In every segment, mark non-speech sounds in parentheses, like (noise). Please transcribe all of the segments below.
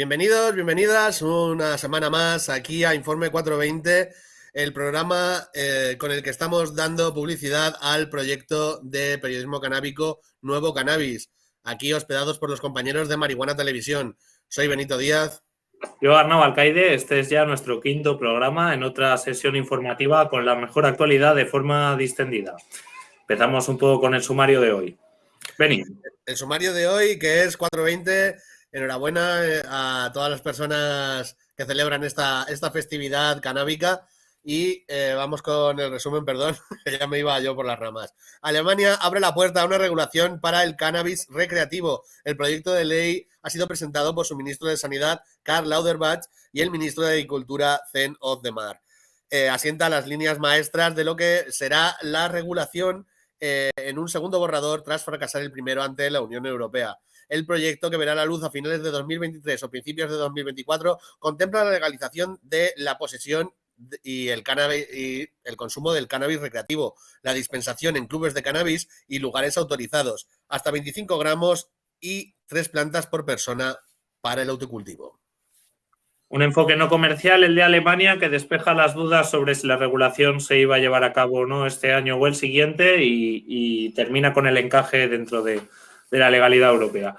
Bienvenidos, bienvenidas una semana más aquí a Informe 420, el programa eh, con el que estamos dando publicidad al proyecto de periodismo canábico Nuevo Cannabis, aquí hospedados por los compañeros de Marihuana Televisión. Soy Benito Díaz. Yo, Arnau Alcaide, este es ya nuestro quinto programa en otra sesión informativa con la mejor actualidad de forma distendida. Empezamos un poco con el sumario de hoy. Vení. El sumario de hoy, que es 420 enhorabuena eh, a todas las personas que celebran esta, esta festividad canábica. Y eh, vamos con el resumen, perdón, (laughs) que ya me iba yo por las ramas. Alemania abre la puerta a una regulación para el cannabis recreativo. El proyecto de ley ha sido presentado por su ministro de Sanidad, Karl Lauderbach, y el ministro de Agricultura, Zen Ozdemar. Eh, asienta las líneas maestras de lo que será la regulación en un segundo borrador tras fracasar el primero ante la Unión Europea. El proyecto que verá la luz a finales de 2023 o principios de 2024 contempla la legalización de la posesión y el cannabis y el consumo del cannabis recreativo, la dispensación en clubes de cannabis y lugares autorizados, hasta 25 gramos y tres plantas por persona para el autocultivo. Un enfoque no comercial, el de Alemania, que despeja las dudas sobre si la regulación se iba a llevar a cabo o no este año o el siguiente y termina con el encaje dentro de, de la legalidad europea.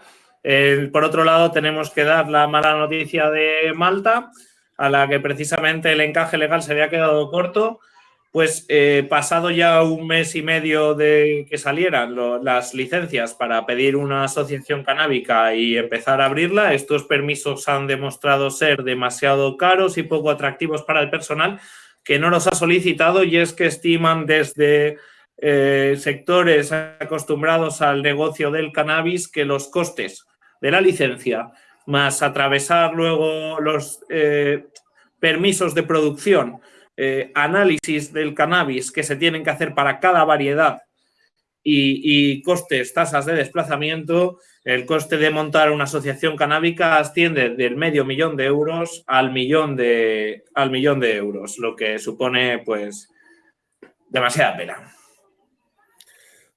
por otro lado, tenemos que dar la mala noticia de Malta, a la que precisamente el encaje legal se había quedado corto, pues eh, pasado ya un mes y medio de que salieran las licencias para pedir una asociación canábica y empezar a abrirla, estos permisos han demostrado ser demasiado caros y poco atractivos para el personal que no los ha solicitado y es que estiman desde eh, sectores acostumbrados al negocio del cannabis que los costes de la licencia, más atravesar luego los eh, permisos de producción, eh, análisis del cannabis que se tienen que hacer para cada variedad y, costes, tasas de desplazamiento, el coste de montar una asociación canábica asciende del medio millón de euros al millón de, al millón de euros, lo que supone pues demasiada pena.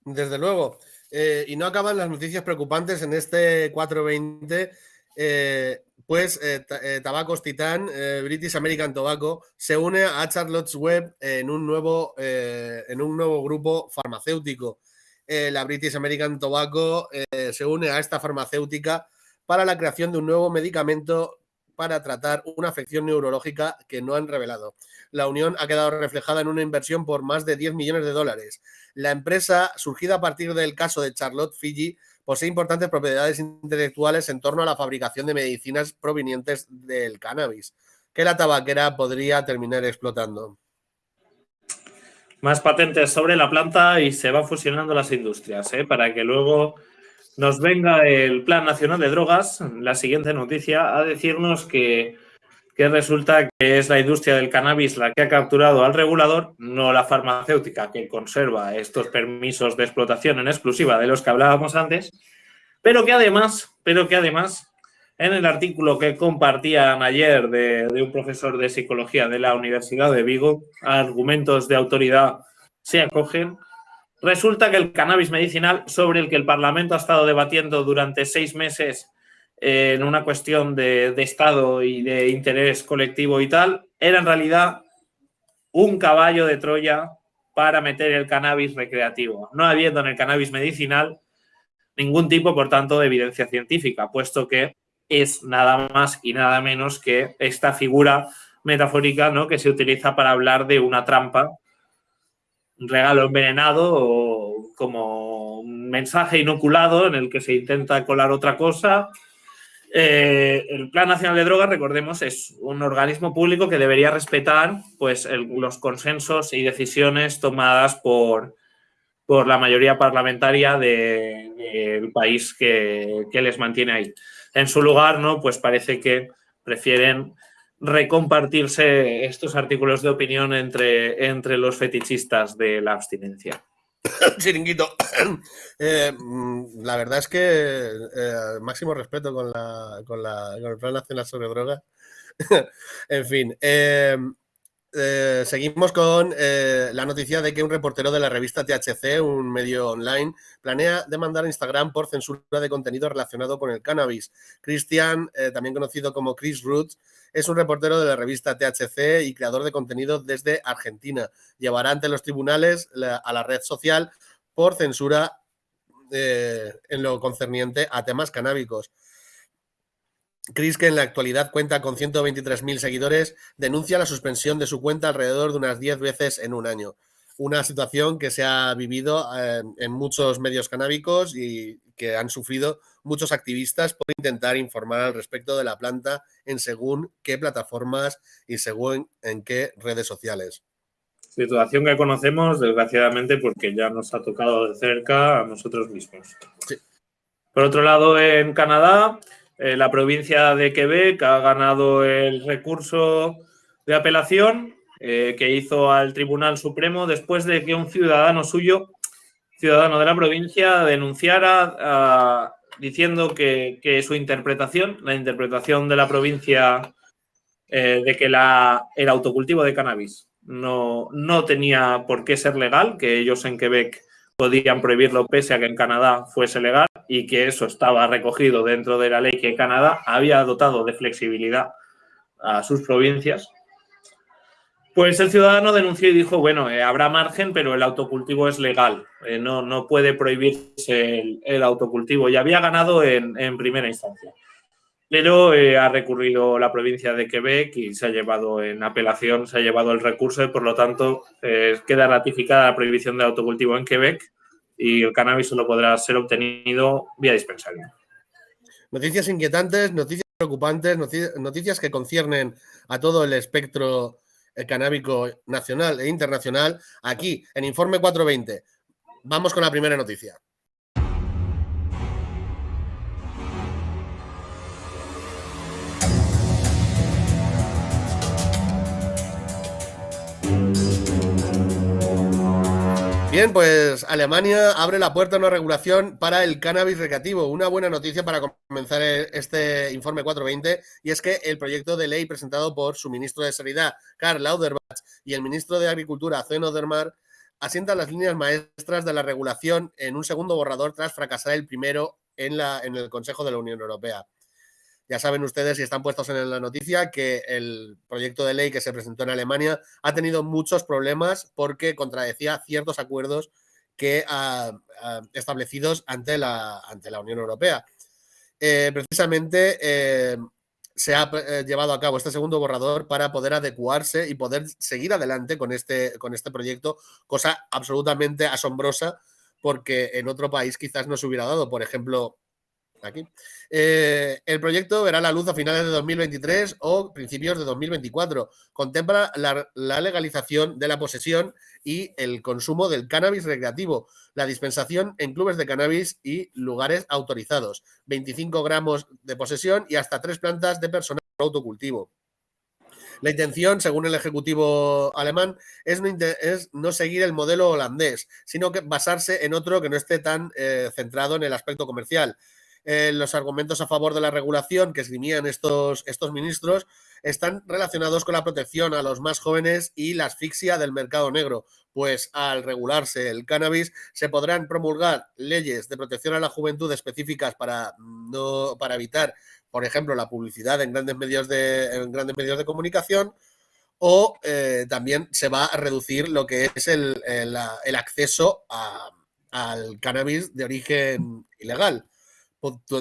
Desde luego. Eh, y no acaban las noticias preocupantes en este 420. Eh, pues eh, Tabacos Titán, British American Tobacco, se une a Charlotte's Web en un nuevo, en un nuevo grupo farmacéutico. la British American Tobacco se une a esta farmacéutica para la creación de un nuevo medicamento para tratar una afección neurológica que no han revelado. La unión ha quedado reflejada en una inversión por más de 10 millones de dólares. La empresa, surgida a partir del caso de Charlotte Fiji, posee importantes propiedades intelectuales en torno a la fabricación de medicinas provenientes del cannabis, que la tabaquera podría terminar explotando. Más patentes sobre la planta y se van fusionando las industrias, ¿eh? para que luego nos venga el Plan Nacional de Drogas, la siguiente noticia, a decirnos que, resulta que es la industria del cannabis la que ha capturado al regulador, no la farmacéutica que conserva estos permisos de explotación en exclusiva de los que hablábamos antes, pero que además, pero que además, en el artículo que compartían ayer de, de un profesor de psicología de la Universidad de Vigo, argumentos de autoridad se acogen Resulta que el cannabis medicinal, sobre el que el Parlamento ha estado debatiendo durante seis meses eh, en una cuestión de, Estado y de interés colectivo y tal, era en realidad un caballo de Troya para meter el cannabis recreativo, no habiendo en el cannabis medicinal ningún tipo, por tanto, de evidencia científica, puesto que es nada más y nada menos que esta figura metafórica ¿no? que se utiliza para hablar de una trampa un regalo envenenado o como un mensaje inoculado en el que se intenta colar otra cosa. Eh, el Plan Nacional de Drogas, recordemos, es un organismo público que debería respetar pues, los consensos y decisiones tomadas por, por la mayoría parlamentaria del país que, que, les mantiene ahí. En su lugar, ¿no? pues parece que prefieren recompartirse estos artículos de opinión entre, entre los fetichistas de la abstinencia. (laughs) Chiringuito. (coughs) Eh, mm, la verdad es que eh, máximo respeto con, la, con, la, con el Plan Nacional sobre Drogas. (laughs) en fin, eh, eh, seguimos con eh, la noticia de que un reportero de la revista THC, un medio online, planea demandar a Instagram por censura de contenido relacionado con el cannabis. Christian, eh, también conocido como Chris Roots, es un reportero de la revista THC y creador de contenido desde Argentina. Llevará ante los tribunales a la red social por censura en lo concerniente a temas canábicos. Chris, que en la actualidad cuenta con 123.000 seguidores, denuncia la suspensión de su cuenta alrededor de unas 10 veces en un año. Una situación que se ha vivido eh, en muchos medios canábicos y que han sufrido muchos activistas por intentar informar al respecto de la planta en según qué plataformas y según en qué redes sociales. Situación que conocemos, desgraciadamente, porque ya nos ha tocado de cerca a nosotros mismos. Por otro lado, en Canadá, eh, la provincia de Quebec ha ganado el recurso de apelación eh, que hizo al Tribunal Supremo después de que un ciudadano suyo, ciudadano de la provincia, denunciara ah, diciendo que, su interpretación, la interpretación de la provincia eh, de que la, el autocultivo de cannabis no, no tenía por qué ser legal, que ellos en Quebec podían prohibirlo pese a que en Canadá fuese legal y que eso estaba recogido dentro de la ley que Canadá había dotado de flexibilidad a sus provincias. Pues el ciudadano denunció y dijo, bueno, eh, habrá margen, pero el autocultivo es legal, eh, no, no puede prohibirse el, autocultivo y había ganado en, primera instancia. Pero eh, ha recurrido la provincia de Quebec y se ha llevado en apelación, se ha llevado el recurso y por lo tanto queda ratificada la prohibición del autocultivo en Quebec y el cannabis solo podrá ser obtenido vía dispensario. Noticias inquietantes, noticias preocupantes, noticias que conciernen a todo el espectro eh, canábico nacional e internacional aquí en Informe 420. Vamos con la primera noticia. Bien, pues Alemania abre la puerta a una regulación para el cannabis recreativo. Una buena noticia para comenzar este informe 420 y es que el proyecto de ley presentado por su ministro de Sanidad, Karl Lauderbach, y el ministro de Agricultura, Zeno Dermar, asienta las líneas maestras de la regulación en un segundo borrador tras fracasar el primero en, la, en el Consejo de la Unión Europea. Ya saben ustedes, y están puestos en la noticia, que el proyecto de ley que se presentó en Alemania ha tenido muchos problemas porque contradecía ciertos acuerdos que establecidos ante la, ante la Unión Europea. Eh, precisamente eh, se ha eh, llevado a cabo este segundo borrador para poder adecuarse y poder seguir adelante con este, con este proyecto, cosa absolutamente asombrosa porque en otro país quizás no se hubiera dado. Por ejemplo, Eh, el proyecto verá la luz a finales de 2023 o principios de 2024. Contempla la, legalización de la posesión y el consumo del cannabis recreativo, la dispensación en clubes de cannabis y lugares autorizados, 25 gramos de posesión y hasta tres plantas de personal autocultivo. La intención, según el Ejecutivo alemán, es no, seguir el modelo holandés, sino que basarse en otro que no esté tan eh, centrado en el aspecto comercial. Eh, los argumentos a favor de la regulación que esgrimían estos, estos ministros están relacionados con la protección a los más jóvenes y la asfixia del mercado negro, pues al regularse el cannabis se podrán promulgar leyes de protección a la juventud específicas para, no, para evitar, por ejemplo, la publicidad en grandes medios de, en grandes medios de comunicación o eh, también se va a reducir lo que es el, el acceso a, al cannabis de origen ilegal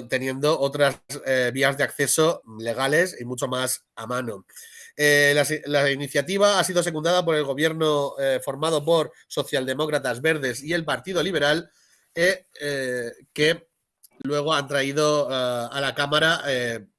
teniendo otras eh, vías de acceso legales y mucho más a mano. Eh, la, iniciativa ha sido secundada por el gobierno eh, formado por socialdemócratas verdes y el Partido Liberal, que luego han traído a la Cámara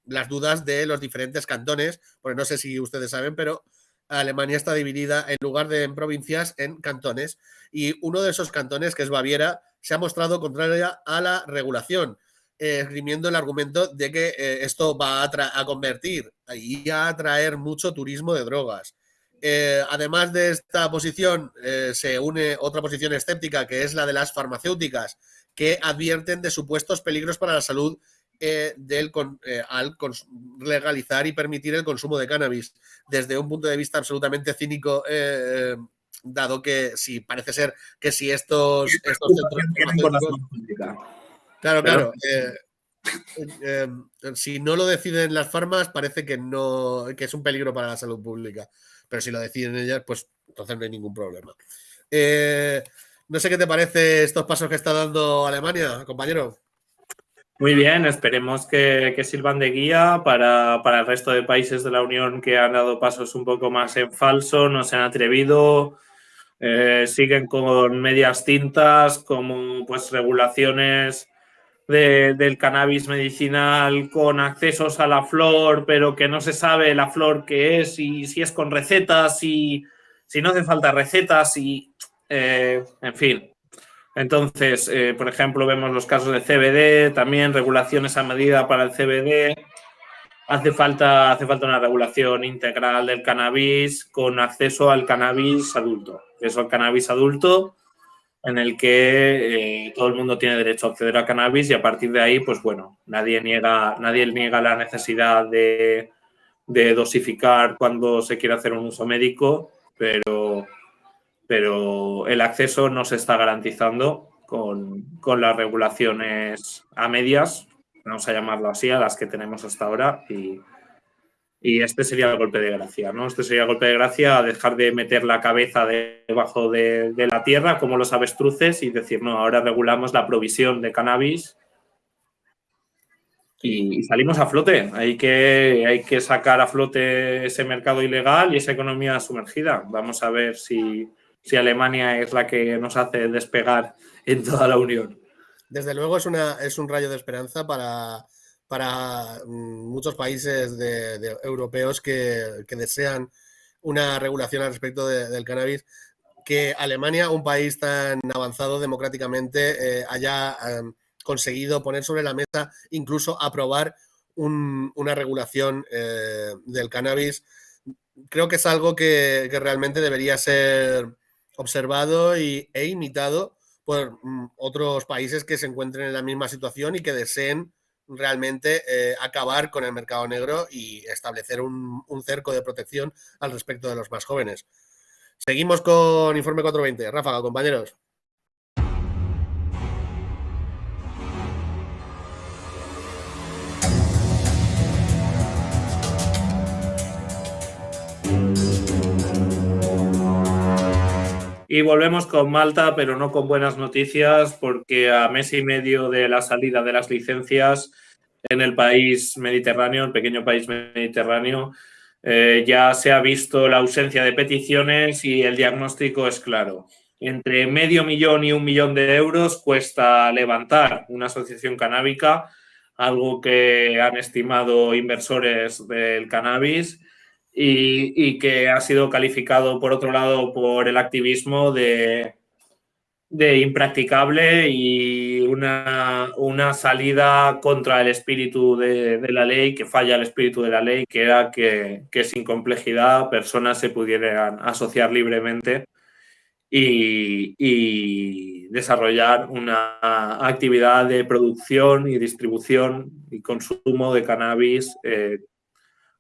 las dudas de los diferentes cantones, porque no sé si ustedes saben, pero Alemania está dividida en lugar de en provincias en cantones y uno de esos cantones, que es Baviera, se ha mostrado contraria a la regulación esgrimiendo el argumento de que eh, esto va a, convertir y a atraer mucho turismo de drogas. Eh, además de esta posición, se une otra posición escéptica, que es la de las farmacéuticas, que advierten de supuestos peligros para la salud eh, del, eh, al legalizar y permitir el consumo de cannabis desde un punto de vista absolutamente cínico, eh, dado que si parece ser que si estos, estos Claro, claro. si no lo deciden las farmas, parece que no que es un peligro para la salud pública. Pero si lo deciden ellas, pues entonces no hay ningún problema. no sé qué te parece estos pasos que está dando Alemania, compañero. Muy bien, esperemos que, sirvan de guía para, el resto de países de la Unión que han dado pasos un poco más en falso, no se han atrevido, eh, siguen con medias tintas, como pues regulaciones del cannabis medicinal con accesos a la flor, pero que no se sabe la flor que es y si es con recetas y si no hace falta recetas y, eh, en fin, entonces, eh, por ejemplo, vemos los casos de CBD, también regulaciones a medida para el CBD. Hace falta, hace falta una regulación integral del cannabis con acceso al cannabis adulto. Es el cannabis adulto en el que eh, todo el mundo tiene derecho a acceder a cannabis y a partir de ahí, pues bueno, nadie niega, nadie niega la necesidad de, de dosificar cuando se quiere hacer un uso médico, pero pero el acceso no se está garantizando con, las regulaciones a medias, vamos a llamarlo así, a las que tenemos hasta ahora y, este sería el golpe de gracia, ¿no? Este sería el golpe de gracia dejar de meter la cabeza debajo de, la tierra como los avestruces y decir, no, ahora regulamos la provisión de cannabis y, salimos a flote. Hay que, hay que sacar a flote ese mercado ilegal y esa economía sumergida. Vamos a ver si, si Alemania es la que nos hace despegar en toda la Unión. Desde luego es, una, es un rayo de esperanza para, para mm, muchos países europeos que, desean una regulación al respecto del cannabis, que Alemania, un país tan avanzado democráticamente, eh, haya em, conseguido poner sobre la mesa, incluso aprobar una regulación eh, del cannabis. Creo que es algo que realmente debería ser observado y, e imitado por mm, otros países que se encuentren en la misma situación y que deseen realmente eh, acabar con el mercado negro y establecer un, un, cerco de protección al respecto de los más jóvenes. Seguimos con Informe 420. Ráfaga, compañeros. Y volvemos con Malta, pero no con buenas noticias, porque a mes y medio de la salida de las licencias en el país mediterráneo, el pequeño país mediterráneo, eh, ya se ha visto la ausencia de peticiones y el diagnóstico es claro. Entre medio millón y un millón de euros cuesta levantar una asociación canábica, algo que han estimado inversores del cannabis y, que ha sido calificado, por otro lado, por el activismo de, impracticable y una, una, salida contra el espíritu de, la ley, que falla el espíritu de la ley, que era que, que sin complejidad personas se pudieran asociar libremente y, y, desarrollar una actividad de producción y distribución y consumo de cannabis eh,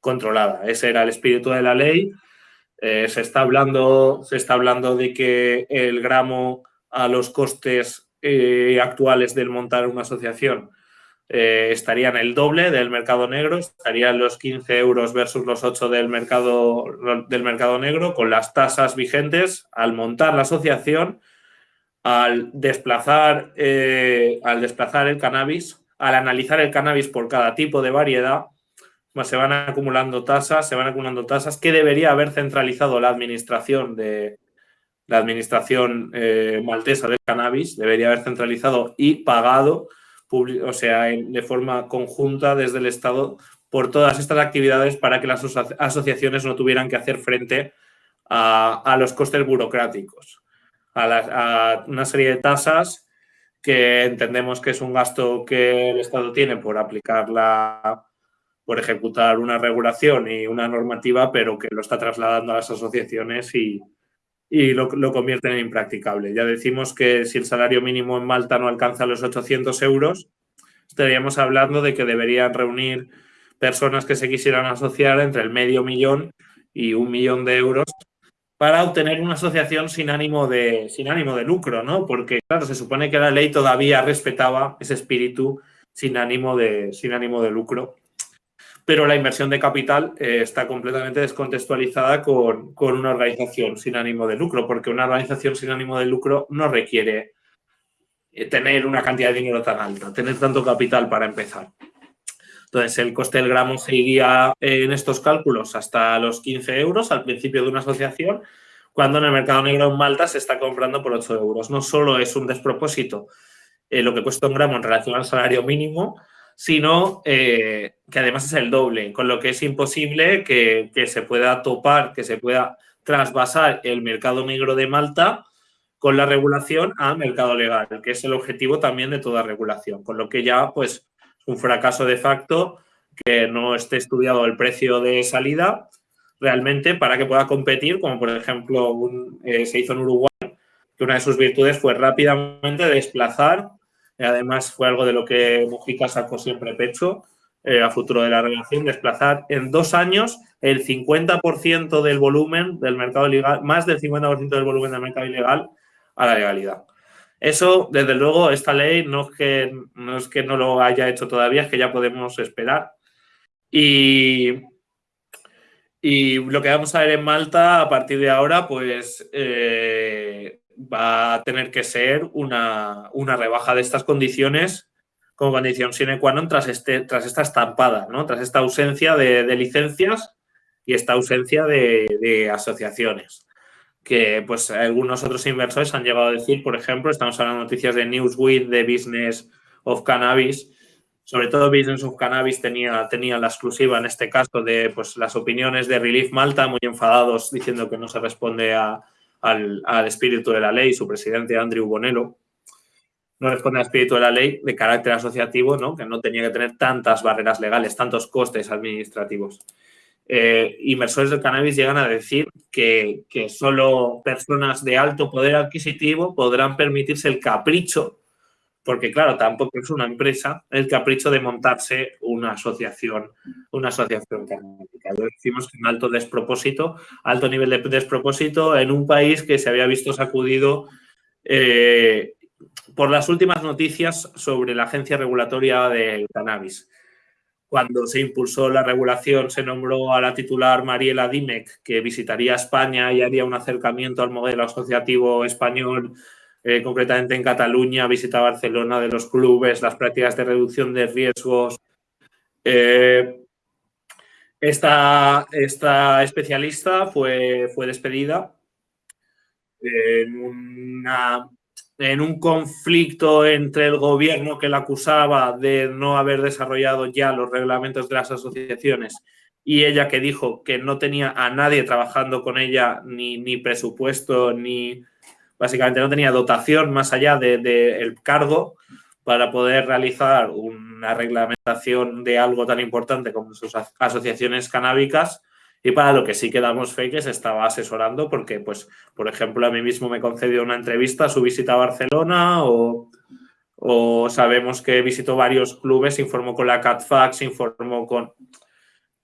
controlada. Ese era el espíritu de la ley. Eh, se, está hablando, se está hablando de que el gramo a los costes eh, actuales del montar una asociación eh, estaría en el doble del mercado negro, estarían los 15 euros versus los 8 del mercado, del mercado negro, con las tasas vigentes al montar la asociación, al desplazar, al desplazar el cannabis, al analizar el cannabis por cada tipo de variedad, se van acumulando tasas, se van acumulando tasas. Que debería haber centralizado la administración de la administración eh, maltesa del cannabis, debería haber centralizado y pagado, o sea, de forma conjunta desde el Estado por todas estas actividades para que las asociaciones no tuvieran que hacer frente a, los costes burocráticos, a, a una serie de tasas que entendemos que es un gasto que el Estado tiene por aplicar la, por ejecutar una regulación y una normativa, pero que lo está trasladando a las asociaciones y, lo, lo convierten en impracticable. Ya decimos que si el salario mínimo en Malta no alcanza los 800 euros, estaríamos hablando de que deberían reunir personas que se quisieran asociar entre el medio millón y un millón de euros para obtener una asociación sin ánimo de, sin ánimo de lucro, ¿no? Porque, claro, se supone que la ley todavía respetaba ese espíritu sin ánimo de, sin ánimo de lucro. Pero la inversión de capital eh, está completamente descontextualizada con, con, una organización sin ánimo de lucro, porque una organización sin ánimo de lucro no requiere eh, tener una cantidad de dinero tan alta, tener tanto capital para empezar. Entonces, el coste del gramo se iría en estos cálculos hasta los 15 euros al principio de una asociación, cuando en el mercado negro en Malta se está comprando por 8 euros. No solo es un despropósito eh, lo que cuesta un gramo en relación al salario mínimo, sino eh, que además es el doble, con lo que es imposible que, que, se pueda topar, que se pueda trasvasar el mercado negro de Malta con la regulación a mercado legal, que es el objetivo también de toda regulación, con lo que ya pues un fracaso de facto que no esté estudiado el precio de salida realmente para que pueda competir, como por ejemplo eh, se hizo en Uruguay, que una de sus virtudes fue rápidamente desplazar, además fue algo de lo que Mujica sacó siempre pecho eh, a futuro de la relación, desplazar en dos años el 50% del volumen del mercado ilegal, más del 50% del volumen del mercado ilegal a la legalidad. Eso, desde luego, esta ley no es, que, no es que no lo haya hecho todavía, es que ya podemos esperar. Y, y lo que vamos a ver en Malta a partir de ahora, pues eh, va a tener que ser una, una, rebaja de estas condiciones como condición sine qua non tras, este, tras esta estampada, ¿no? tras esta ausencia de, licencias y esta ausencia de, de asociaciones que pues algunos otros inversores han llegado a decir, por ejemplo, estamos hablando de noticias de Newsweek, de Business of Cannabis, sobre todo Business of Cannabis tenía, tenía la exclusiva en este caso de pues, las opiniones de Relief Malta, muy enfadados diciendo que no se responde a, al, al, espíritu de la ley, su presidente Andrew Bonello, no responde al espíritu de la ley de carácter asociativo, ¿no? que no tenía que tener tantas barreras legales, tantos costes administrativos eh, inversores del cannabis llegan a decir que, que, solo personas de alto poder adquisitivo podrán permitirse el capricho, porque claro, tampoco es una empresa, el capricho de montarse una asociación, una asociación canábica. Lo decimos que un alto despropósito, alto nivel de despropósito en un país que se había visto sacudido eh, por las últimas noticias sobre la agencia regulatoria del cannabis cuando se impulsó la regulación, se nombró a la titular Mariela Dimec, que visitaría España y haría un acercamiento al modelo asociativo español, eh, concretamente en Cataluña, visita Barcelona de los clubes, las prácticas de reducción de riesgos. Eh, esta, esta, especialista fue, fue despedida en una en un conflicto entre el gobierno que la acusaba de no haber desarrollado ya los reglamentos de las asociaciones y ella que dijo que no tenía a nadie trabajando con ella, ni, ni presupuesto, ni básicamente no tenía dotación más allá del de, cargo para poder realizar una reglamentación de algo tan importante como sus asociaciones canábicas. Y para lo que sí que damos fe que se estaba asesorando porque, pues, por ejemplo, a mí mismo me concedió una entrevista su visita a Barcelona o, o sabemos que visitó varios clubes, informó con la CatFax, informó con,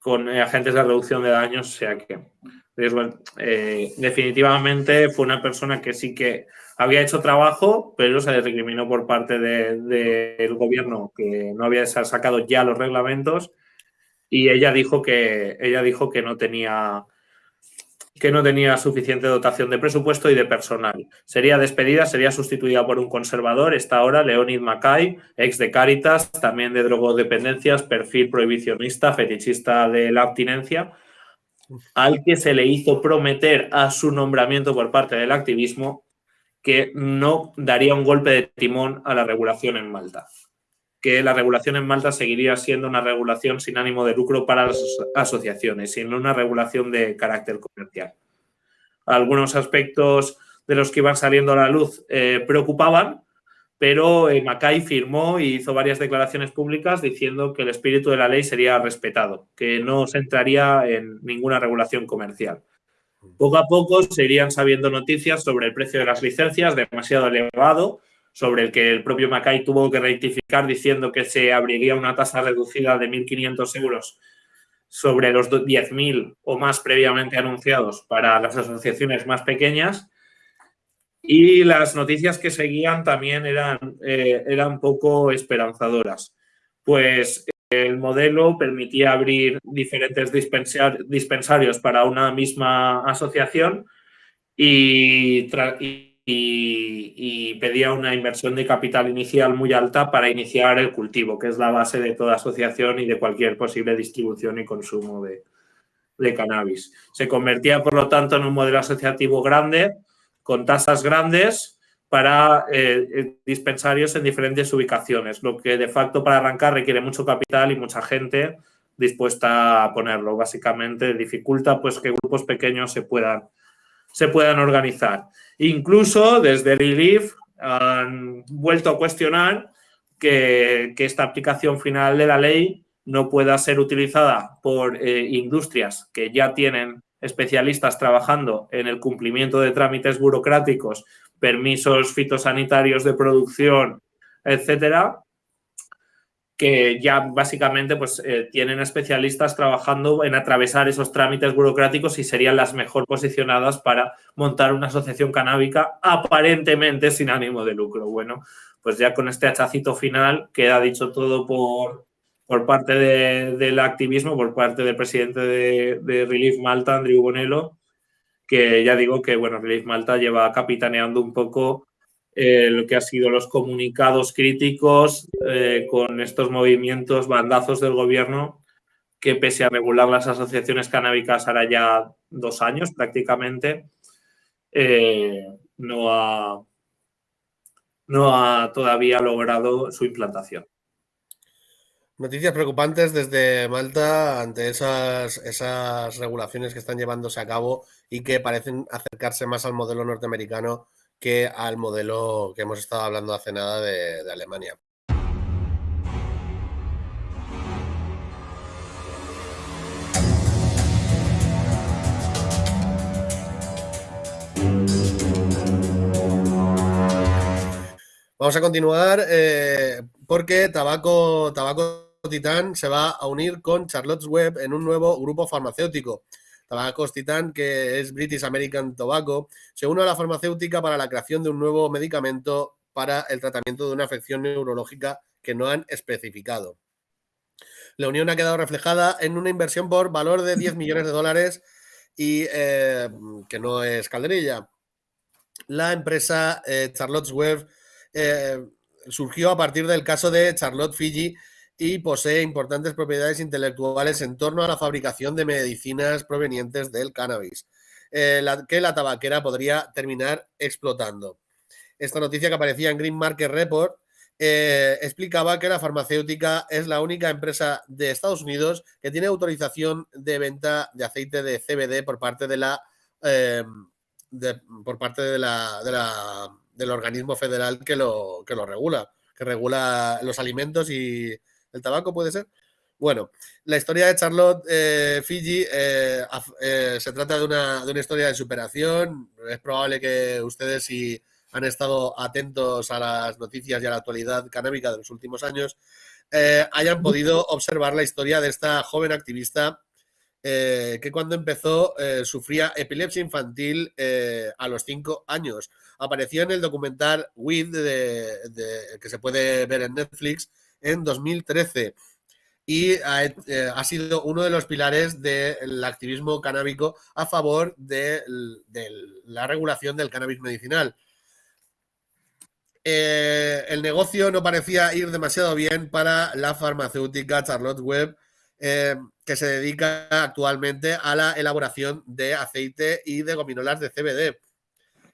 con eh, agentes de reducción de daños, o sea que eh, definitivamente fue una persona que sí que había hecho trabajo, pero se le recriminó por parte del de, gobierno que no había sacado ya los reglamentos y ella dijo que ella dijo que no tenía que no tenía suficiente dotación de presupuesto y de personal. Sería despedida, sería sustituida por un conservador, esta ahora Leonid Mackay, ex de Caritas, también de drogodependencias, perfil prohibicionista, fetichista de la abstinencia, al que se le hizo prometer a su nombramiento por parte del activismo que no daría un golpe de timón a la regulación en Malta que la regulación en Malta seguiría siendo una regulación sin ánimo de lucro para las asociaciones, sino una regulación de carácter comercial. Algunos aspectos de los que iban saliendo a la luz eh, preocupaban, pero eh, Macay firmó y hizo varias declaraciones públicas diciendo que el espíritu de la ley sería respetado, que no se entraría en ninguna regulación comercial. Poco a poco se irían sabiendo noticias sobre el precio de las licencias, demasiado elevado, sobre el que el propio Macay tuvo que rectificar diciendo que se abriría una tasa reducida de 1.500 euros sobre los 10.000 o más previamente anunciados para las asociaciones más pequeñas. Y las noticias que seguían también eran, eh, eran poco esperanzadoras, pues el modelo permitía abrir diferentes dispensarios para una misma asociación y, pedía una inversión de capital inicial muy alta para iniciar el cultivo, que es la base de toda asociación y de cualquier posible distribución y consumo de, cannabis. Se convertía, por lo tanto, en un modelo asociativo grande, con tasas grandes para eh, eh, dispensarios en diferentes ubicaciones, lo que de facto para arrancar requiere mucho capital y mucha gente dispuesta a ponerlo. Básicamente dificulta pues, que grupos pequeños se puedan, se puedan organizar. Incluso desde Relief han vuelto a cuestionar que, esta aplicación final de la ley no pueda ser utilizada por eh, industrias que ya tienen especialistas trabajando en el cumplimiento de trámites burocráticos, permisos fitosanitarios de producción, etcétera, que ya básicamente pues, eh, tienen especialistas trabajando en atravesar esos trámites burocráticos y serían las mejor posicionadas para montar una asociación canábica aparentemente sin ánimo de lucro. Bueno, pues ya con este hachacito final queda dicho todo por, por parte del activismo, por parte del presidente de, Relief Malta, Andrew Bonello, que ya digo que, bueno, Relief Malta lleva capitaneando un poco eh, lo que ha sido los comunicados críticos eh, con estos movimientos bandazos del gobierno que pese a regular las asociaciones canábicas ahora ya dos años prácticamente, eh, no, ha, no ha todavía logrado su implantación. Noticias preocupantes desde Malta ante esas, esas regulaciones que están llevándose a cabo y que parecen acercarse más al modelo norteamericano que al modelo que hemos estado hablando hace nada de, Alemania. Vamos a continuar eh, porque Tabaco, Tabaco Titán se va a unir con Charlotte's Web en un nuevo grupo farmacéutico. Tabacos Titan, que es British American Tobacco, se une a la farmacéutica para la creación de un nuevo medicamento para el tratamiento de una afección neurológica que no han especificado. La unión ha quedado reflejada en una inversión por valor de 10 millones de dólares y eh, que no es calderilla. La empresa eh, Charlotte's Web eh, surgió a partir del caso de Charlotte Fiji, y posee importantes propiedades intelectuales en torno a la fabricación de medicinas provenientes del cannabis, eh, que la tabaquera podría terminar explotando. Esta noticia que aparecía en Green Market Report eh, explicaba que la farmacéutica es la única empresa de Estados Unidos que tiene autorización de venta de aceite de CBD por parte de la eh, por parte de la, del organismo federal que lo, que lo regula, que regula los alimentos y, ¿El tabaco puede ser? Bueno, la historia de Charlotte eh, Fiji eh, eh, se trata de una, de una, historia de superación. Es probable que ustedes, si han estado atentos a las noticias y a la actualidad canábica de los últimos años, hayan podido observar la historia de esta joven activista que cuando empezó sufría epilepsia infantil a los cinco años. Apareció en el documental With, que se puede ver en Netflix, en 2013 y eh, ha, sido uno de los pilares del activismo canábico a favor de, la regulación del cannabis medicinal. Eh, el negocio no parecía ir demasiado bien para la farmacéutica Charlotte Webb, eh, que se dedica actualmente a la elaboración de aceite y de gominolas de CBD.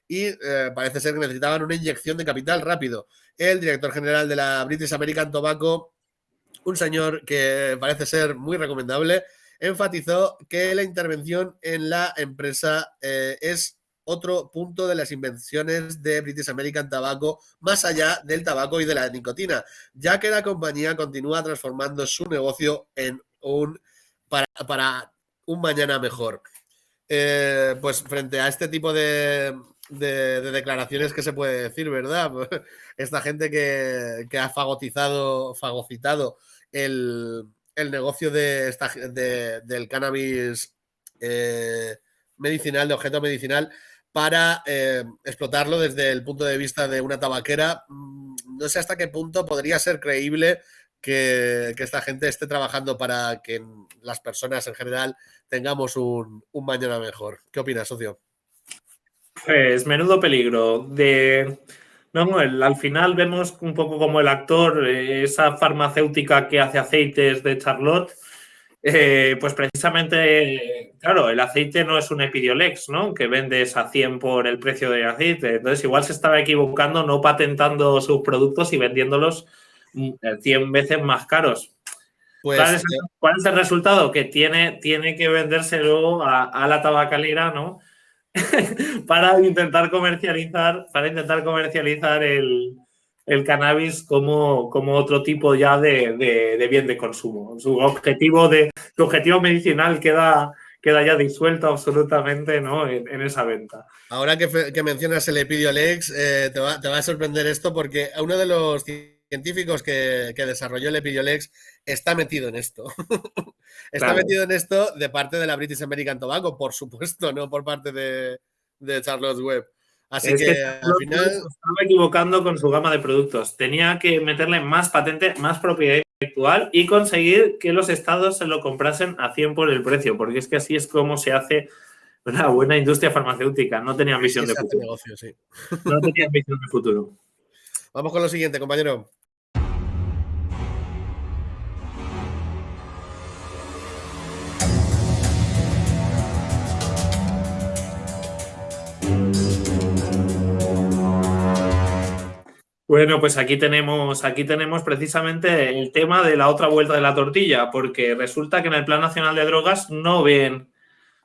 Y parece ser que necesitaban una inyección de capital rápido el director general de la British American Tobacco, un señor que parece ser muy recomendable, enfatizó que la intervención en la empresa eh, es otro punto de las invenciones de British American Tobacco más allá del tabaco y de la nicotina, ya que la compañía continúa transformando su negocio en un para, un mañana mejor. Eh, pues frente a este tipo de de, declaraciones que se puede decir, ¿verdad? (laughs) Esta gente que, ha fagocitado, fagocitado el, negocio de esta, del cannabis eh, medicinal, de objeto medicinal, para eh, explotarlo desde el punto de vista de una tabaquera. Mm, no sé hasta qué punto podría ser creíble que, esta gente esté trabajando para que las personas en general tengamos un, un mañana mejor. ¿Qué opinas, socio? Pues menudo peligro. De, no, al final vemos un poco como el actor, eh, esa farmacéutica que hace aceites de Charlotte, eh, pues precisamente, claro, el aceite no es un Epidiolex, ¿no? Que vendes a 100 por el precio del aceite. Entonces, igual se estaba equivocando no patentando sus productos y vendiéndolos 100 mm, veces más caros. Pues, ¿Cuál, es, el resultado? Que tiene, tiene que vendérselo a, a la tabacalera, ¿no? (laughs) para intentar comercializar, para intentar comercializar el, cannabis como, como, otro tipo ya de, bien de consumo. Su objetivo, de, su objetivo medicinal queda, queda ya disuelto absolutamente ¿no? en, esa venta. Ahora que, mencionas el Epidiolex, eh, te, va, te, va, a sorprender esto porque uno de los científicos que, desarrolló el Epidiolex está metido en esto. (laughs) está metido en esto de parte de la British American Tobacco, por supuesto, no por parte de, de Charles Webb. Así que, al final. Estaba equivocando con su gama de productos. Tenía que meterle más patente, más propiedad intelectual y conseguir que los estados se lo comprasen a 100 por el precio, porque es que así es como se hace una buena industria farmacéutica. No tenían visión de futuro. No tenían visión de futuro. Vamos con lo siguiente, compañero. Bueno, pues aquí tenemos, aquí tenemos precisamente el tema de la otra vuelta de la tortilla, porque resulta que en el Plan Nacional de Drogas no ven,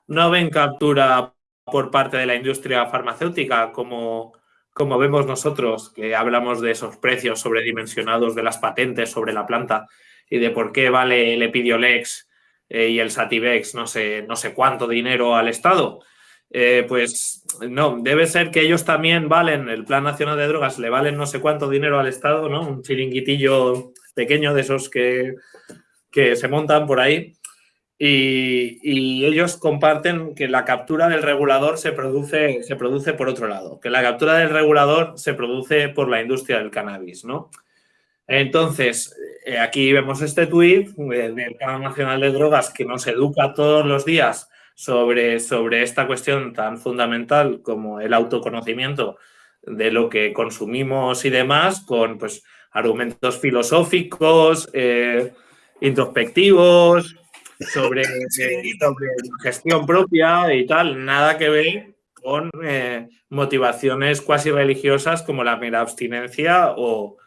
no ven captura por parte de la industria farmacéutica como, como vemos nosotros, que hablamos de esos precios sobredimensionados de las patentes sobre la planta y de por qué vale el Epidiolex eh, y el Sativex no sé, no sé cuánto dinero al Estado. Eh, pues no, debe ser que ellos también valen, el Plan Nacional de Drogas le valen no sé cuánto dinero al Estado, ¿no? Un chiringuitillo pequeño de esos que, que se montan por ahí. Y, ellos comparten que la captura del regulador se produce, se produce por otro lado, que la captura del regulador se produce por la industria del cannabis, ¿no? Entonces, eh, aquí vemos este tuit del Plan Nacional de Drogas que nos educa todos los días sobre, sobre esta cuestión tan fundamental como el autoconocimiento de lo que consumimos y demás, con pues, argumentos filosóficos, eh, introspectivos, sobre, (laughs) eh, sobre, gestión propia y tal, nada que ver con eh, motivaciones cuasi religiosas como la mera abstinencia o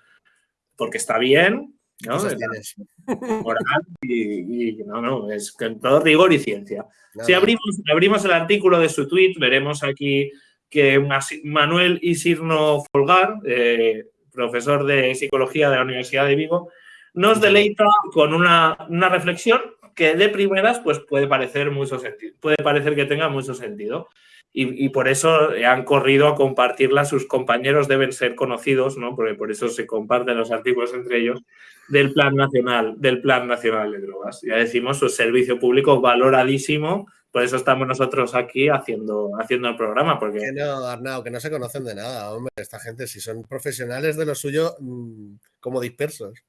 porque está bien, ¿no? (laughs) Moral y, no, no, es con todo rigor y ciencia. Si abrimos, abrimos el artículo de su tweet, veremos aquí que Manuel Isirno Folgar, eh, profesor de psicología de la Universidad de Vigo, nos deleita con una, una, reflexión que de primeras pues puede parecer mucho sentido, puede parecer que tenga mucho sentido y, por eso han corrido a compartirla. Sus compañeros deben ser conocidos, ¿no? Porque por eso se comparten los artículos entre ellos del Plan Nacional, del Plan Nacional de Drogas. Ya decimos, su servicio público valoradísimo. Por eso estamos nosotros aquí haciendo, haciendo el programa. Porque... Que no, Arnau, que no se conocen de nada, hombre. Esta gente, si son profesionales de lo suyo, mm, como dispersos.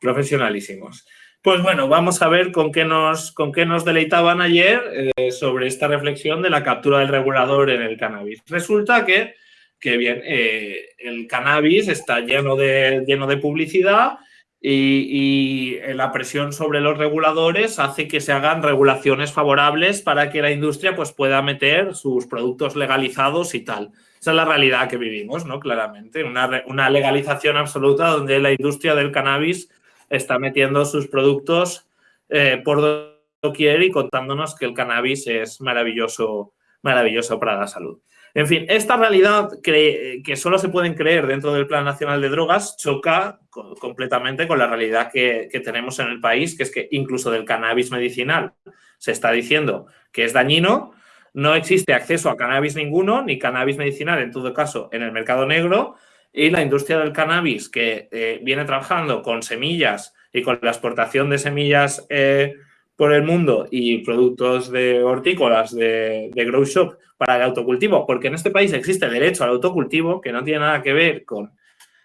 Profesionalísimos. Pues bueno, vamos a ver con qué nos, con qué nos deleitaban ayer eh, sobre esta reflexión de la captura del regulador en el cannabis. Resulta que, que bien, eh, el cannabis está lleno de, lleno de publicidad y, la presión sobre los reguladores hace que se hagan regulaciones favorables para que la industria pues, pueda meter sus productos legalizados y tal. Esa es la realidad que vivimos, ¿no? Claramente, una, una legalización absoluta donde la industria del cannabis está metiendo sus productos eh, por doquier y contándonos que el cannabis es maravilloso, maravilloso para la salud. En fin, esta realidad que, que solo se pueden creer dentro del Plan Nacional de Drogas choca completamente con la realidad que, que, tenemos en el país, que es que incluso del cannabis medicinal se está diciendo que es dañino, no existe acceso a cannabis ninguno, ni cannabis medicinal en todo caso en el mercado negro, y la industria del cannabis que eh, viene trabajando con semillas y con la exportación de semillas eh, por el mundo y productos de hortícolas de, de grow shop para el autocultivo, porque en este país existe el derecho al autocultivo que no tiene nada que ver con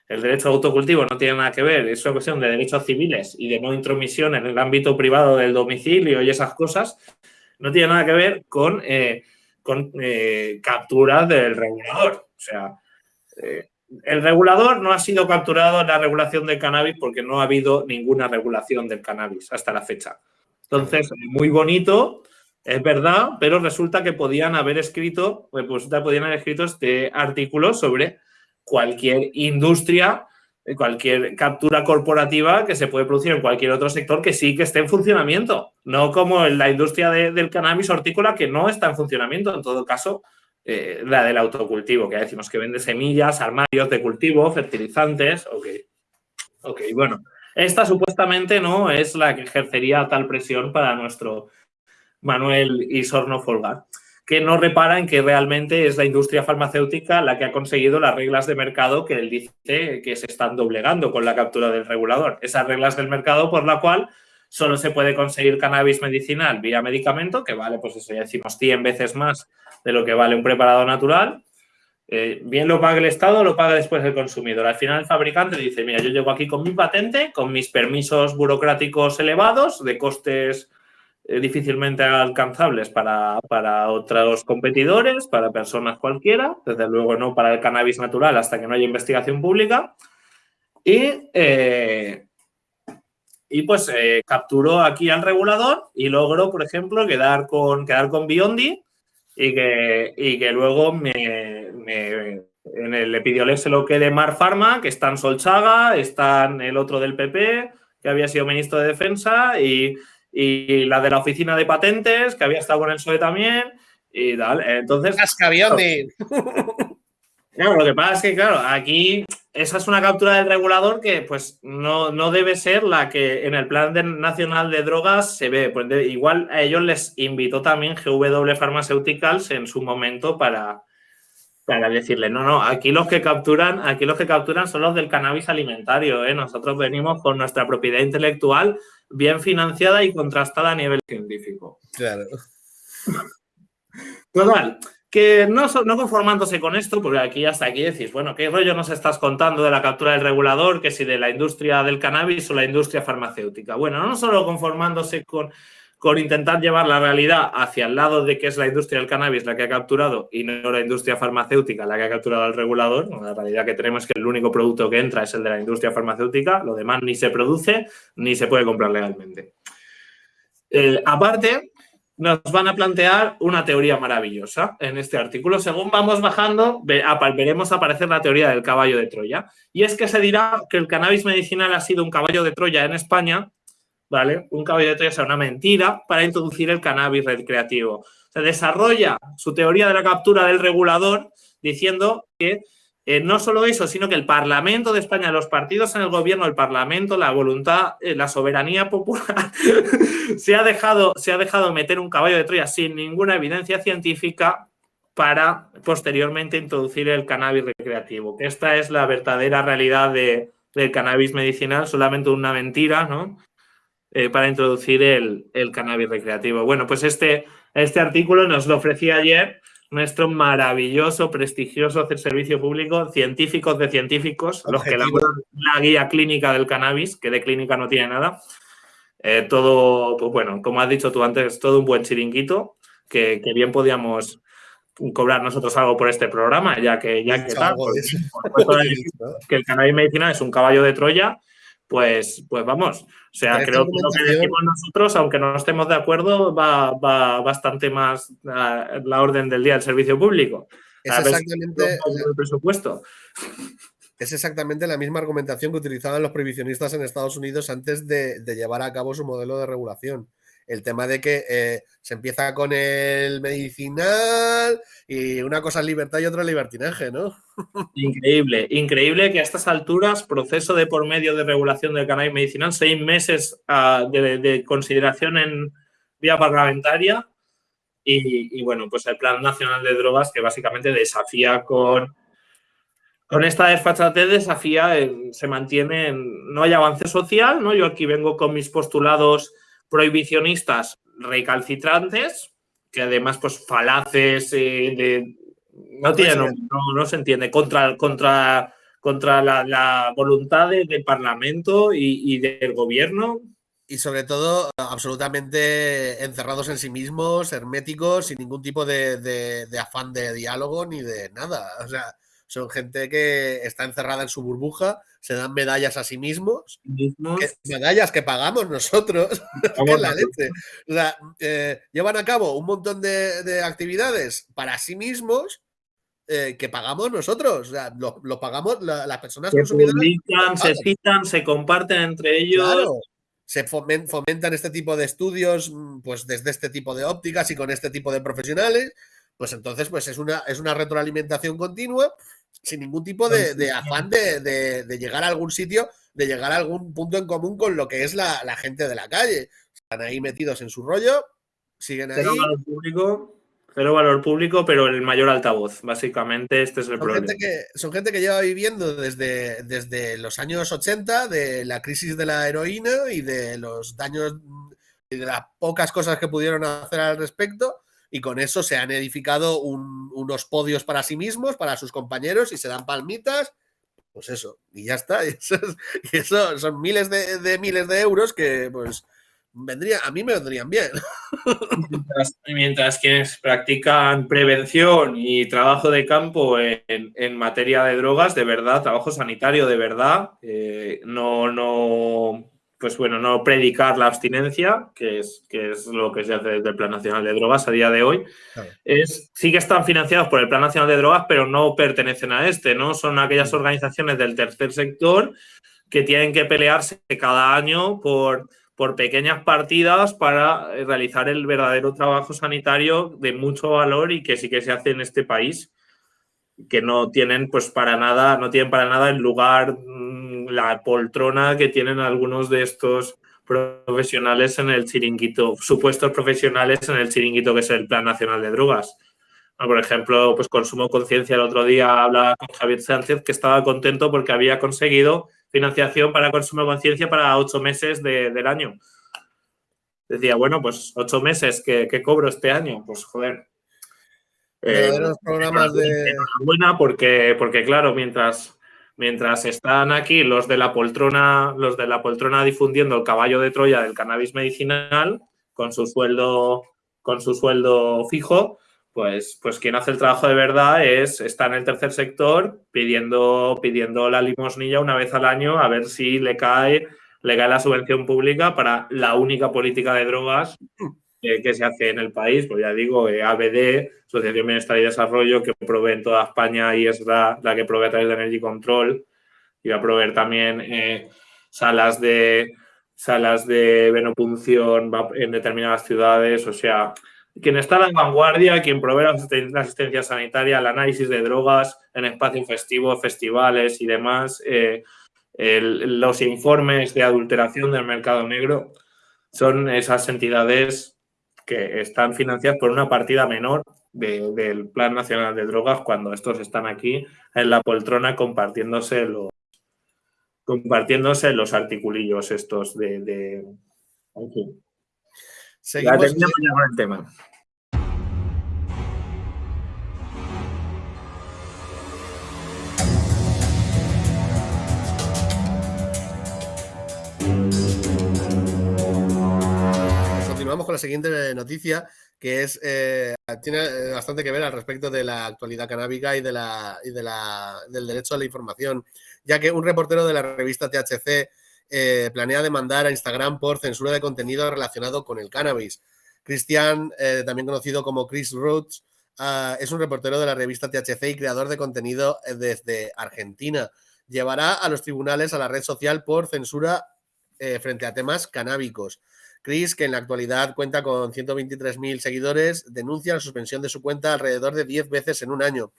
el derecho al autocultivo, no tiene nada que ver, es una cuestión de derechos civiles y de no intromisión en el ámbito privado del domicilio y esas cosas, no tiene nada que ver con, eh, con capturas del regulador. O sea, el regulador no ha sido capturado en la regulación del cannabis porque no ha habido ninguna regulación del cannabis hasta la fecha. Entonces, muy bonito, es verdad, pero resulta que podían haber escrito, pues podían haber escrito este artículo sobre cualquier industria, cualquier captura corporativa que se puede producir en cualquier otro sector que sí que esté en funcionamiento, no como en la industria del cannabis hortícola que no está en funcionamiento. En todo caso, eh, la del autocultivo, que decimos que vende semillas, armarios de cultivo, fertilizantes. Ok, ok, bueno. Esta supuestamente no es la que ejercería tal presión para nuestro Manuel Isorno Folgar, que no repara en que realmente es la industria farmacéutica la que ha conseguido las reglas de mercado que él dice que se están doblegando con la captura del regulador. Esas reglas del mercado por la cual solo se puede conseguir cannabis medicinal vía medicamento, que vale, pues eso ya decimos 100 veces más de lo que vale un preparado natural. Eh, bien lo paga el Estado, lo paga después el consumidor. Al final el fabricante dice, mira, yo llego aquí con mi patente, con mis permisos burocráticos elevados, de costes eh, difícilmente alcanzables para, otros competidores, para personas cualquiera, desde luego no para el cannabis natural hasta que no haya investigación pública. Y, eh, y pues capturó aquí al regulador y logró, por ejemplo, quedar con, quedar con Biondi y que, y que luego me, en el Epidiolex se lo quede Mar Pharma, que está en Solchaga, está en el otro del PP, que había sido ministro de Defensa, y, y la de la Oficina de Patentes, que había estado con el PSOE también, y tal. Entonces... (laughs) (laughs) Claro, lo que pasa es que, claro, aquí esa es una captura del regulador que pues no, debe ser la que en el plan nacional de drogas se ve. Pues igual a ellos les invitó también GW Pharmaceuticals en su momento para, para decirle, no, no, aquí los que capturan, aquí los que capturan son los del cannabis alimentario, ¿eh? Nosotros venimos con nuestra propiedad intelectual bien financiada y contrastada a nivel científico. Claro. Total, que no, conformándose con esto, porque aquí hasta aquí decís, bueno, ¿qué rollo nos estás contando de la captura del regulador, que si de la industria del cannabis o la industria farmacéutica? Bueno, no solo conformándose con, con intentar llevar la realidad hacia el lado de que es la industria del cannabis la que ha capturado y no la industria farmacéutica la que ha capturado al regulador. La realidad que tenemos es que el único producto que entra es el de la industria farmacéutica, lo demás ni se produce ni se puede comprar legalmente. Eh, aparte, nos van a plantear una teoría maravillosa en este artículo. Según vamos bajando, veremos aparecer la teoría del caballo de Troya. Y es que se dirá que el cannabis medicinal ha sido un caballo de Troya en España, ¿vale? Un caballo de Troya es una mentira para introducir el cannabis recreativo. Se desarrolla su teoría de la captura del regulador diciendo que eh, no solo eso, sino que el Parlamento de España, los partidos en el gobierno, el Parlamento, la voluntad, eh, la soberanía popular, (laughs) se, ha dejado, se ha dejado meter un caballo de Troya sin ninguna evidencia científica para posteriormente introducir el cannabis recreativo. Esta es la verdadera realidad de, del cannabis medicinal, solamente una mentira, ¿no? Eh, para introducir el, el, cannabis recreativo. Bueno, pues este, este artículo nos lo ofrecía ayer nuestro maravilloso, prestigioso servicio público, científicos de científicos, los que elaboran la guía clínica del cannabis, que de clínica no tiene nada. Eh, todo, pues bueno, como has dicho tú antes, todo un buen chiringuito, que, bien podíamos cobrar nosotros algo por este programa, ya que, ya que tal, (laughs) que el cannabis medicinal es un caballo de Troya pues, pues vamos. O sea, creo que lo que decimos nosotros, aunque no estemos de acuerdo, va, bastante más a la orden del día del servicio público. Es exactamente el presupuesto. (laughs) Es exactamente la misma argumentación que utilizaban los prohibicionistas en Estados Unidos antes de llevar a cabo su modelo de regulación el tema de que eh, se empieza con el medicinal y una cosa es libertad y otra es libertinaje, ¿no? (laughs) Increíble, increíble que a estas alturas, proceso de por medio de regulación del cannabis medicinal, seis meses ah, de, consideración en vía parlamentaria Y, bueno, pues el Plan Nacional de Drogas que básicamente desafía con, con esta desfachatez, desafía, se mantiene, no hay avance social, ¿no? Yo aquí vengo con mis postulados prohibicionistas recalcitrantes, que además pues falaces, eh, no, tienen, no, se entiende, contra, contra, contra la, voluntad del Parlamento y del gobierno, y sobre todo absolutamente encerrados en sí mismos, herméticos, sin ningún tipo de, afán de diálogo ni de nada. O sea, son gente que está encerrada en su burbuja, se dan medallas a sí mismos, medallas que pagamos nosotros, (laughs) (laughs) la leche. O sea, eh, llevan a cabo un montón de, actividades para sí mismos eh, que pagamos nosotros, o sea, lo, pagamos las personas que Publican, se citan, se comparten entre ellos. Se fomentan este tipo de estudios mm, pues desde este tipo de ópticas y con este tipo de profesionales, pues entonces pues es una, es una retroalimentación continua sin ningún tipo de, afán de, llegar a algún sitio, de llegar a algún punto en común con lo que es la, gente de la calle. Están ahí metidos en su rollo, siguen ahí. Cero valor público, pero el mayor altavoz. Básicamente, este es el problema. son gente que lleva viviendo desde, desde los años 80 de la crisis de la heroína y de los daños y de las pocas cosas que pudieron hacer al respecto. Y con eso se han edificado unos podios para sí mismos, para sus compañeros, y se dan palmitas. Pues eso, y ya está. (laughs) Y eso, son miles de, miles de euros que, pues, vendría, a mí me vendrían bien. (laughs) Mientras, quienes practican prevención y trabajo de campo en, materia de drogas, de verdad, trabajo sanitario de verdad, eh, no, no, pues bueno, no predicar la abstinencia, que es, que es lo que se hace desde el Plan Nacional de Drogas a día de hoy, es, sí que están financiados por el Plan Nacional de Drogas, pero no pertenecen a este, ¿no? Son aquellas mm. organizaciones del tercer sector que tienen que pelearse cada año por por pequeñas partidas para realizar el verdadero trabajo sanitario de mucho valor y que sí que se hace en este país, que no tienen pues para nada, no tienen para nada el lugar, la poltrona que tienen algunos de estos profesionales en el chiringuito, supuestos profesionales en el chiringuito que es el Plan Nacional de Drogas. Por ejemplo, pues Consumo Conciencia el otro día habla con Javier Sánchez que estaba contento porque había conseguido financiación para consumo conciencia para ocho meses del año. Decía, bueno, pues ocho meses que, cobro este año, pues joder. Eh, los programas de. Buena porque, porque claro, mientras, mientras están aquí los de la poltrona, los de la poltrona difundiendo el caballo de Troya del cannabis medicinal con su sueldo, con su sueldo fijo, pues, pues quien hace el trabajo de verdad es está en el tercer sector pidiendo, pidiendo la limosnilla una vez al año a ver si le cae, le cae la subvención pública para la única política de drogas que se hace en el país. Pues ya digo, eh, ABD, Asociación Bienestar y Desarrollo, que provee en toda España y es la, que provee a través de Energy Control. Y va a proveer también eh, salas de salas de venopunción en determinadas ciudades. O sea, quien está a la vanguardia, quien provee la asistencia sanitaria, el análisis de drogas en espacios festivos, festivales y demás, eh, los informes de adulteración del mercado negro, son esas entidades que están financiadas por una partida menor del Plan Nacional de Drogas cuando estos están aquí en la poltrona compartiéndose los compartiéndose los articulillos estos de, Seguimos ya con el tema. Continuamos con la siguiente noticia, que es eh, tiene eh, bastante que ver al respecto de la actualidad canábica y, de la, y de la, del derecho a la información, ya que un reportero de la revista THC eh, planea demandar a Instagram por censura de contenido relacionado con el cannabis. Cristian, eh, también conocido como Chris Rhodes, ah, es un reportero de la revista THC y creador de contenido desde Argentina. Llevará a los tribunales a la red social por censura frente a temas canábicos. Chris, que en la actualidad cuenta con 123.000 seguidores, denuncia la suspensión de su cuenta alrededor de 10 veces en un año.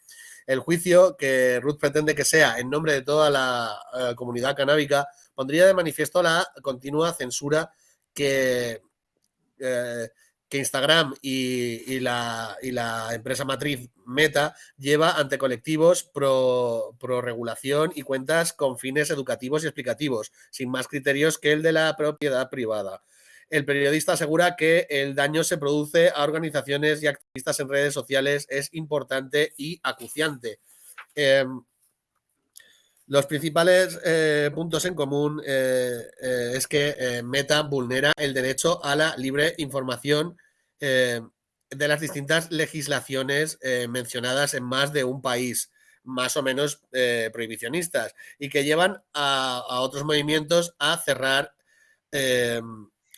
El juicio que Ruth pretende que sea en nombre de toda la comunidad canábica pondría de manifiesto la continua censura que, eh, que Instagram y, la, empresa matriz Meta lleva ante colectivos pro, pro, regulación y cuentas con fines educativos y explicativos, sin más criterios que el de la propiedad privada. El periodista asegura que el daño se produce a organizaciones y activistas en redes sociales es importante y acuciante. Em, los principales eh, puntos en común eh, eh, es que Meta vulnera el derecho a la libre información de las distintas legislaciones mencionadas en más de un país, más o menos prohibicionistas, y que llevan a, a otros movimientos a cerrar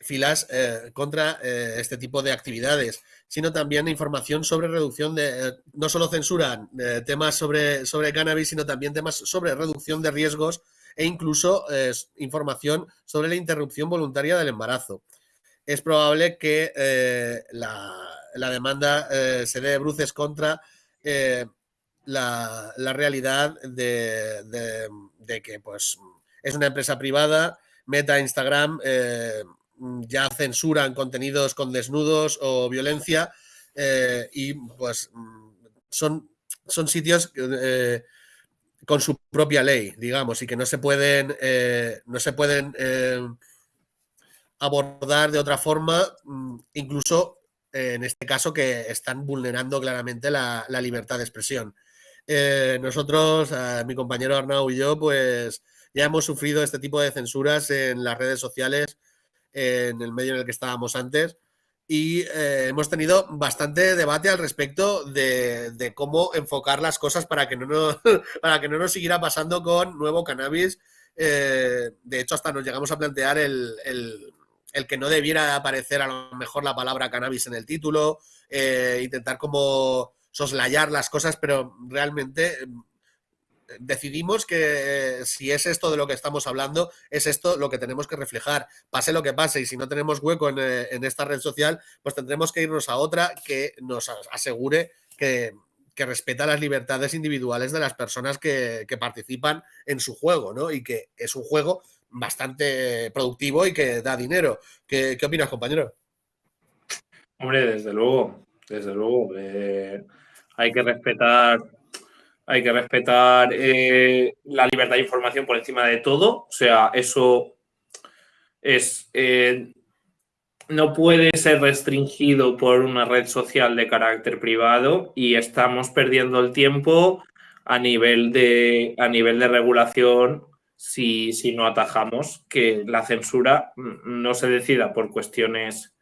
filas contra este tipo de actividades sino también información sobre reducción de, eh, no solo censuran eh, temas sobre, sobre cannabis, sino también temas sobre reducción de riesgos e incluso eh, información sobre la interrupción voluntaria del embarazo. Es probable que la, demanda se dé bruces contra la, realidad de, de, que pues, es una empresa privada, Meta, Instagram, ya censuran contenidos con desnudos o violencia eh, y pues mm, son, son sitios eh, con su propia ley, digamos, y que no se pueden, eh, no se pueden abordar de otra forma, mm, incluso en este caso que están vulnerando claramente la, la libertad de expresión. nosotros, mi compañero Arnau y yo, pues ya hemos sufrido este tipo de censuras en las redes sociales en el medio en el que estábamos antes. Y eh, hemos tenido bastante debate al respecto de, cómo enfocar las cosas para que no nos, (laughs) para que no nos siguiera pasando con nuevo cannabis. Eh, de hecho, hasta nos llegamos a plantear el, que no debiera aparecer a lo mejor la palabra cannabis en el título, eh, intentar como soslayar las cosas, pero realmente decidimos que si es esto de lo que estamos hablando, es esto lo que tenemos que reflejar. Pase lo que pase, y si no tenemos hueco en, eh, esta red social, pues tendremos que irnos a otra que nos asegure que, respeta las libertades individuales de las personas que, participan en su juego, ¿no? Y que es un juego bastante productivo y que da dinero. ¿Qué, opinas, compañero? Hombre, desde luego, desde luego. Eh, hay que respetar hay que respetar eh, la libertad de información por encima de todo. O sea, eso es. Eh, no puede ser restringido por una red social de carácter privado y estamos perdiendo el tiempo a nivel de, a nivel de regulación si, si no atajamos que la censura no se decida por cuestiones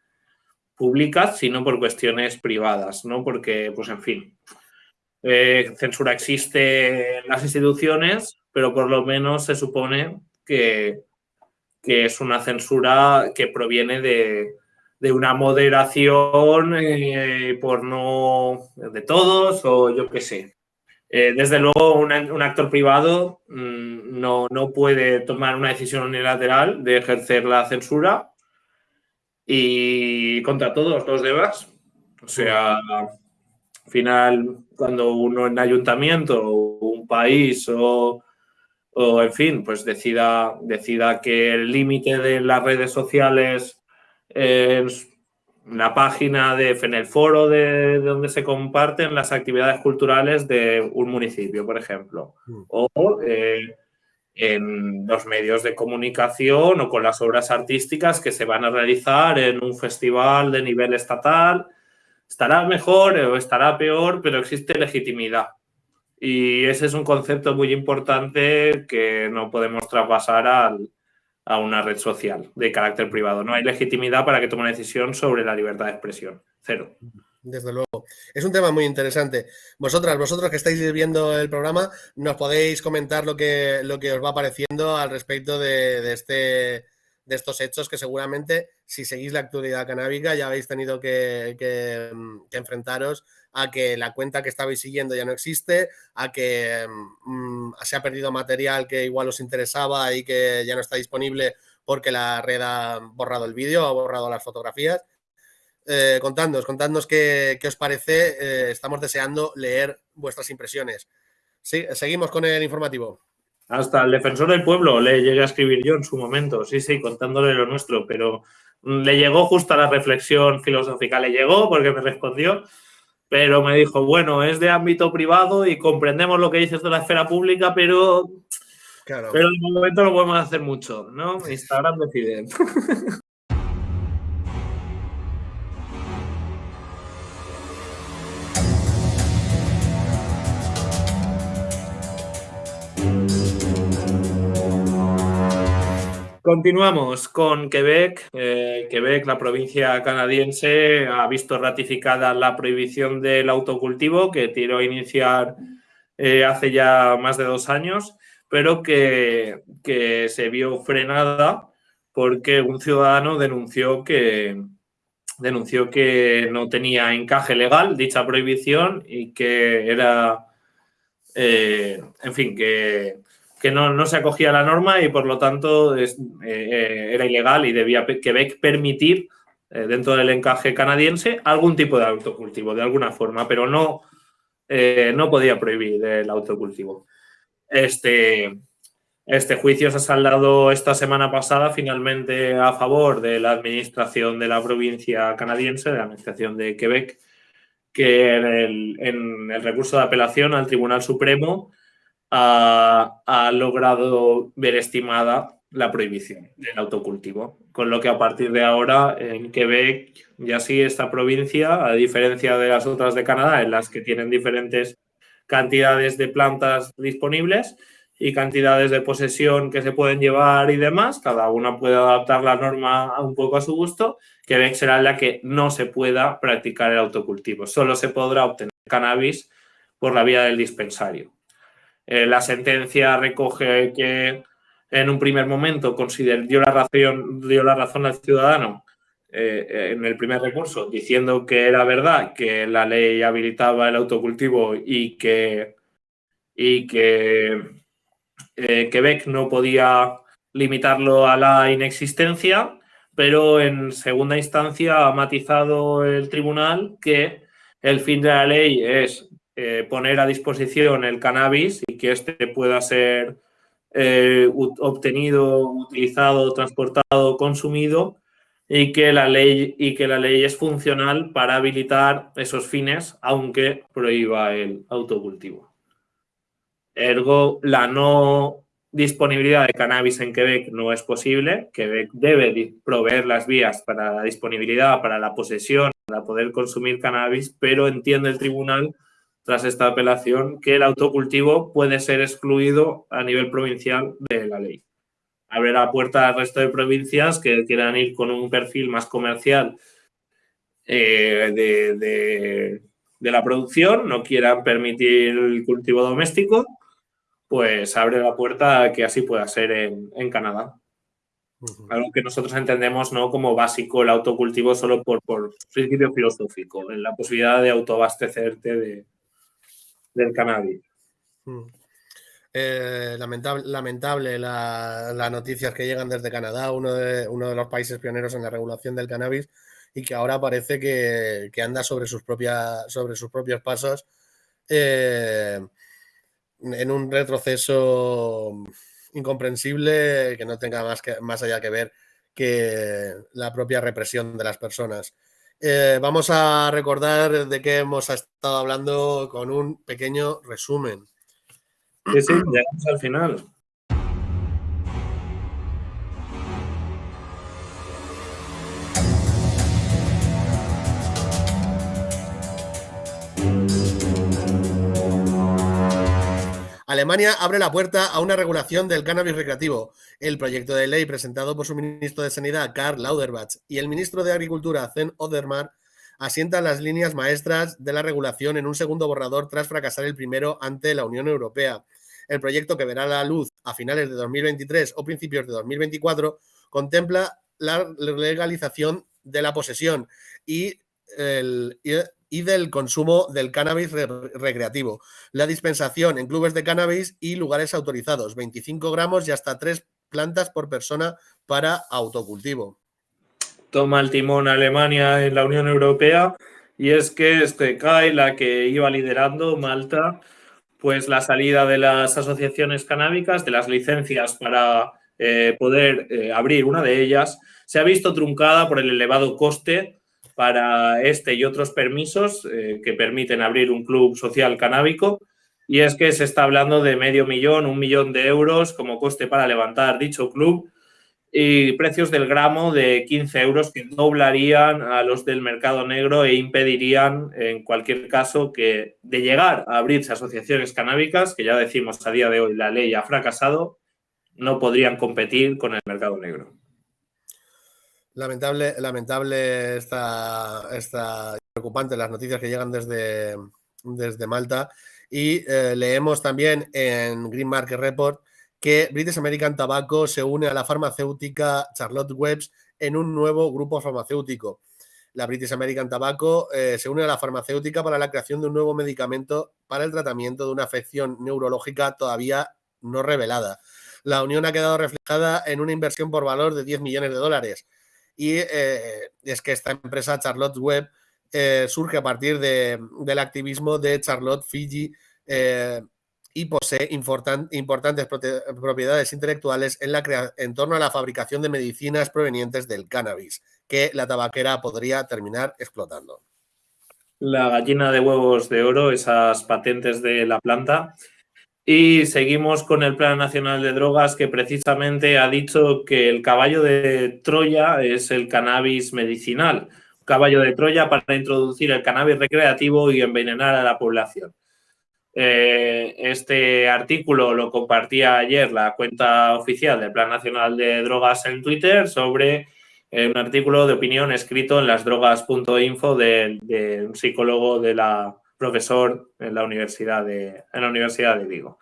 públicas, sino por cuestiones privadas, ¿no? Porque, pues en fin, eh, censura existe en las instituciones, pero por lo menos se supone que, es una censura que proviene de, una moderación eh, por no de todos o yo qué sé. Eh, desde luego, un, actor privado mm, no, no, puede tomar una decisión unilateral de ejercer la censura y contra todos los demás. O sea, al final, cuando uno en ayuntamiento o un país o, en fin, pues decida, decida que el límite de las redes sociales en la página de en el foro de, donde se comparten las actividades culturales de un municipio, por ejemplo, mm. o eh, en los medios de comunicación o con las obras artísticas que se van a realizar en un festival de nivel estatal Estará mejor o estará peor, pero existe legitimidad. Y ese es un concepto muy importante que no podemos traspasar a una red social de carácter privado. No hay legitimidad para que tome una decisión sobre la libertad de expresión. Cero. Desde luego. Es un tema muy interesante. Vosotras, vosotros que estáis viendo el programa, nos podéis comentar lo que, lo que os va pareciendo al respecto de este de estos hechos que seguramente si seguís la actualidad canábica ya habéis tenido que, mm, enfrentaros a que la cuenta que estabais siguiendo ya no existe, a que mm, se ha perdido material que igual os interesaba y que ya no está disponible porque la red ha borrado el vídeo, ha borrado las fotografías. Eh, contadnos, contadnos qué, os parece. Eh, estamos deseando leer vuestras impresiones. Sí, seguimos con el informativo. Hasta el defensor del pueblo le llegué a escribir yo en su momento, sí, sí, contándole lo nuestro, pero le llegó justo a la reflexión filosófica, le llegó porque me respondió, pero me dijo, bueno, es de ámbito privado y comprendemos lo que dices de la esfera pública, pero, claro. pero de momento no podemos hacer mucho, ¿no? Instagram decide. (laughs) Continuamos con Quebec. Eh, Quebec, la provincia canadiense, ha visto ratificada la prohibición del autocultivo que tiró a iniciar eh, hace ya más de dos años, pero que, se vio frenada porque un ciudadano denunció que, denunció que no tenía encaje legal dicha prohibición y que era, eh, en fin, que que no, se acogía a la norma y por lo tanto eh, eh, era ilegal y debía Quebec permitir eh, dentro del encaje canadiense algún tipo de autocultivo de alguna forma, pero no, no podía prohibir el autocultivo. Este, este juicio se ha saldado esta semana pasada finalmente a favor de la administración de la provincia canadiense, de la administración de Quebec, que en el recurso de apelación al Tribunal Supremo ha, logrado ver estimada la prohibición del autocultivo. Con lo que a partir de ahora en Quebec ya sí esta provincia, a diferencia de las otras de Canadá, en las que tienen diferentes cantidades de plantas disponibles y cantidades de posesión que se pueden llevar y demás, cada una puede adaptar la norma un poco a su gusto, Quebec será la que no se pueda practicar el autocultivo. Solo se podrá obtener cannabis por la vía del dispensario. Eh, la sentencia recoge que en un primer momento dio la razón, dio la razón al ciudadano eh, en el primer recurso, diciendo que era verdad que la ley habilitaba el autocultivo y que, y que eh, Quebec no podía limitarlo a la inexistencia, pero en segunda instancia ha matizado el tribunal que el fin de la ley es eh, poner a disposición el cannabis y que éste pueda ser eh, obtenido, utilizado, transportado, consumido y que, la ley, y que la ley es funcional para habilitar esos fines, aunque prohíba el autocultivo. Ergo, la no disponibilidad de cannabis en Quebec no es posible. Quebec debe proveer las vías para la disponibilidad, para la posesión, para poder consumir cannabis, pero entiende el tribunal tras esta apelación que el autocultivo puede ser excluido a nivel provincial de la ley. Abre la puerta al resto de provincias que quieran ir con un perfil más comercial eh, de, la producción, no quieran permitir el cultivo doméstico, pues abre la puerta a que así pueda ser en, Canadá. Algo que nosotros entendemos ¿no? como básico el autocultivo solo por, por principio filosófico, en la posibilidad de autoabastecerte de, del cannabis. Mm. Eh, lamentable, lamentable las noticias que llegan desde Canadá, uno de, uno de los países pioneros en la regulación del cannabis y que ahora parece que, anda sobre sus, sobre sus propios pasos eh, en un retroceso incomprensible que no tenga más, que, más allá que ver que la propia represión de las personas. Eh, vamos a recordar de qué hemos estado hablando con un pequeño resumen. Sí, sí, llegamos al final. Alemania abre la puerta a una regulación del cannabis recreativo. El proyecto de ley presentado por su ministro de Sanidad, Karl Lauderbach, y el ministro de Agricultura, Zen Odermar, asientan las líneas maestras de la regulación en un segundo borrador tras fracasar el primero ante la Unión Europea. El proyecto que verá la luz a finales de 2023 o principios de 2024 contempla la legalización de la posesión y el, del consumo del cannabis recreativo. La dispensación en clubes de cannabis y lugares autorizados, 25 gramos y hasta 3 plantas por persona para autocultivo. Toma el timón Alemania en la Unión Europea y es que este CAI, la que iba liderando Malta, pues la salida de las asociaciones canábicas, de las licencias para eh, poder eh, abrir una de ellas, se ha visto truncada por el elevado coste para este y otros permisos que permiten abrir un club social canábico. Y es que se está hablando de medio millón, un millón de euros como coste para levantar dicho club y precios del gramo de 15 euros que doblarían a los del mercado negro e impedirían, en cualquier caso, que de llegar a abrirse asociaciones canábicas, que ya decimos a día de hoy la ley ha fracasado, no podrían competir con el mercado negro. Lamentable, lamentable esta, preocupante las noticias que llegan desde, desde Malta. Y eh, leemos también en Green Market Report que British American Tobacco se une a la farmacéutica Charlotte Webs en un nuevo grupo farmacéutico. La British American Tobacco eh, se une a la farmacéutica para la creación de un nuevo medicamento para el tratamiento de una afección neurológica todavía no revelada. La unión ha quedado reflejada en una inversión por valor de 10 millones de dólares. Y eh, es que esta empresa, Charlotte Web, eh, surge a partir del activismo de Charlotte Fiji, y posee importantes propiedades intelectuales en, la en torno a la fabricación de medicinas provenientes del cannabis, que la tabaquera podría terminar explotando. La gallina de huevos de oro, esas patentes de la planta. Y seguimos con el Plan Nacional de Drogas que precisamente ha dicho que el caballo de Troya es el cannabis medicinal. Caballo de Troya para introducir el cannabis recreativo y envenenar a la población. Eh, este artículo lo compartía ayer la cuenta oficial del Plan Nacional de Drogas en Twitter sobre eh, un artículo de opinión escrito en lasdrogas.info de, de un psicólogo de la profesor en la Universidad de, en la Universidad Vigo.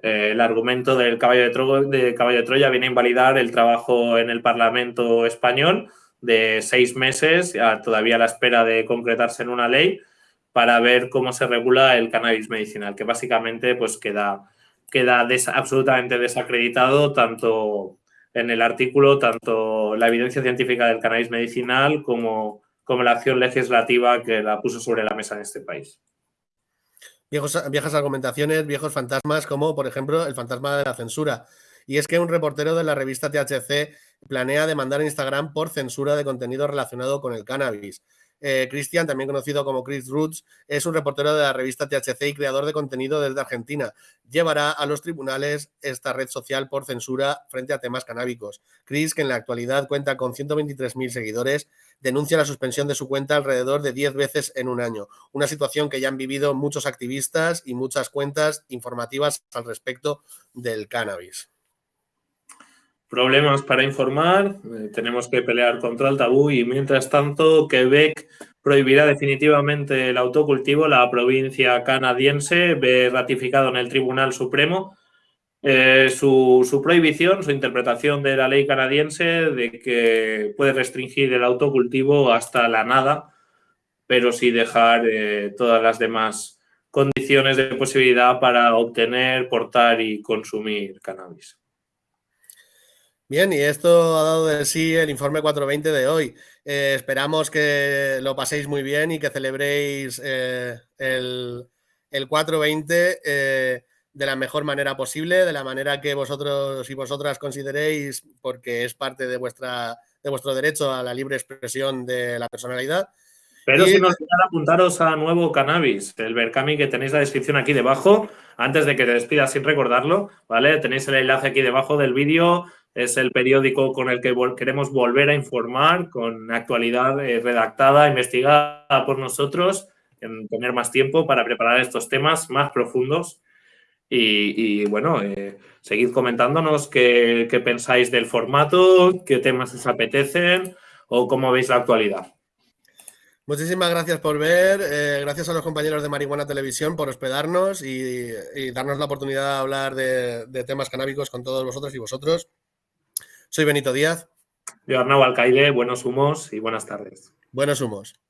Eh, el argumento del caballo de, de caballo de Troya viene a invalidar el trabajo en el Parlamento español de seis meses, todavía a la espera de concretarse en una ley, para ver cómo se regula el cannabis medicinal, que básicamente pues queda, queda absolutamente desacreditado tanto en el artículo, tanto la evidencia científica del cannabis medicinal como, como la acción legislativa que la puso sobre la mesa en este país. viejas argumentaciones, viejos fantasmas, como por ejemplo el fantasma de la censura. Y es que un reportero de la revista THC planea demandar a Instagram por censura de contenido relacionado con el cannabis. Eh, Cristian, también conocido como Chris Roots, es un reportero de la revista THC y creador de contenido desde Argentina. Llevará a los tribunales esta red social por censura frente a temas canábicos. Chris, que en la actualidad cuenta con 123.000 seguidores, denuncia la suspensión de su cuenta alrededor de 10 veces en un año, una situación que ya han vivido muchos activistas y muchas cuentas informativas al respecto del cannabis problemas para informar, eh, tenemos que pelear contra el tabú y mientras tanto Quebec prohibirá definitivamente el autocultivo. La provincia canadiense ve ratificado en el Tribunal Supremo eh, su, prohibición, su interpretación de la ley canadiense de que puede restringir el autocultivo hasta la nada, pero sí dejar eh, todas las demás condiciones de posibilidad para obtener, portar y consumir cannabis. Bien, y esto ha dado de sí el informe 420 de hoy. Eh, esperamos que lo paséis muy bien y que celebréis eh, el, 420 eh, de la mejor manera posible, de la manera que vosotros y vosotras consideréis, porque es parte de, vuestra, de vuestro derecho a la libre expresión de la personalidad. Pero si nos apuntaros a nuevo cannabis, el Berkami que tenéis la descripción aquí debajo, antes de que te despidas sin recordarlo, ¿vale? Tenéis el enlace aquí debajo del vídeo, es el periódico con el que queremos volver a informar con actualidad eh, redactada, investigada por nosotros, en tener más tiempo para preparar estos temas más profundos. Y, bueno, eh, seguid comentándonos qué, pensáis del formato, qué temas os apetecen o cómo veis la actualidad. Muchísimas gracias por ver, eh, gracias a los compañeros de Marihuana Televisión por hospedarnos y, darnos la oportunidad de hablar de, de temas canábicos con todos vosotros y vosotros. Soy Benito Díaz. Yo Arnau Alcaide, buenos humos y buenas tardes. Buenos humos.